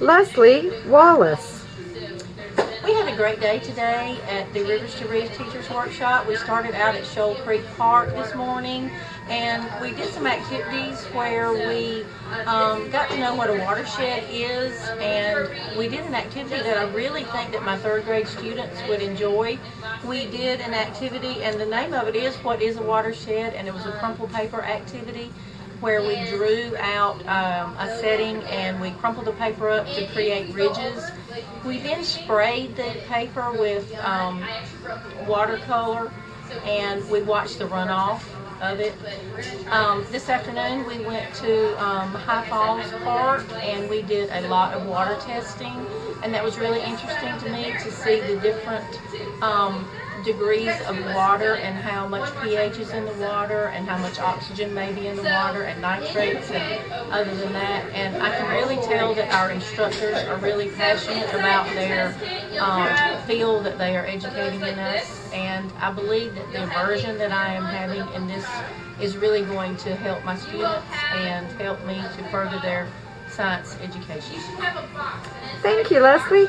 Leslie Wallace. We had a great day today at the Rivers to Reef Teachers Workshop. We started out at Shoal Creek Park this morning and we did some activities where we um, got to know what a watershed is and we did an activity that I really think that my third grade students would enjoy. We did an activity and the name of it is What is a Watershed and it was a crumple paper activity where we drew out um, a setting and we crumpled the paper up to create ridges. We then sprayed the paper with um, watercolor and we watched the runoff of it. Um, this afternoon we went to um, High Falls Park and we did a lot of water testing and that was really interesting to me to see the different um, degrees of water and how much pH is in the water and how much oxygen may be in the water and nitrates and other than that. And I can really tell that our instructors are really passionate about their um, field that they are educating in us. And I believe that the immersion that I am having in this is really going to help my students and help me to further their science education. Thank you, Leslie.